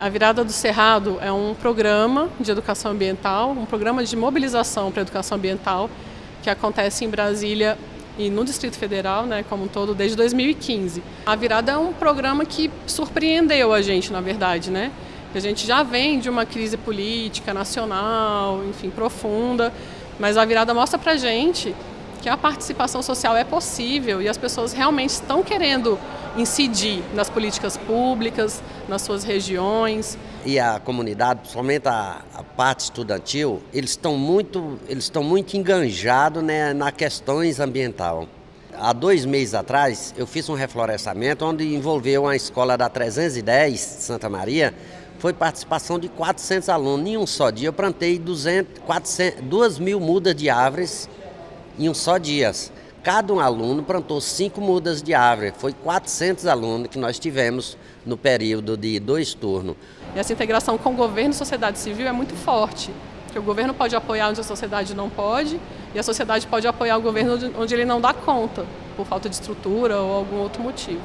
A Virada do Cerrado é um programa de educação ambiental, um programa de mobilização para a educação ambiental que acontece em Brasília e no Distrito Federal, né, como um todo, desde 2015. A Virada é um programa que surpreendeu a gente, na verdade, né? A gente já vem de uma crise política nacional, enfim, profunda, mas a Virada mostra para a gente que a participação social é possível e as pessoas realmente estão querendo incidir nas políticas públicas, nas suas regiões. E a comunidade, principalmente a, a parte estudantil, eles estão muito, eles estão muito enganjados né, na questões ambiental. Há dois meses atrás, eu fiz um reflorestamento onde envolveu uma escola da 310, Santa Maria, foi participação de 400 alunos. Em um só dia eu plantei 200, 400, 2 mil mudas de árvores em um só dia. Cada um aluno plantou cinco mudas de árvore. Foi 400 alunos que nós tivemos no período de dois turnos. E essa integração com o governo e sociedade civil é muito forte. Porque o governo pode apoiar onde a sociedade não pode, e a sociedade pode apoiar o governo onde ele não dá conta, por falta de estrutura ou algum outro motivo.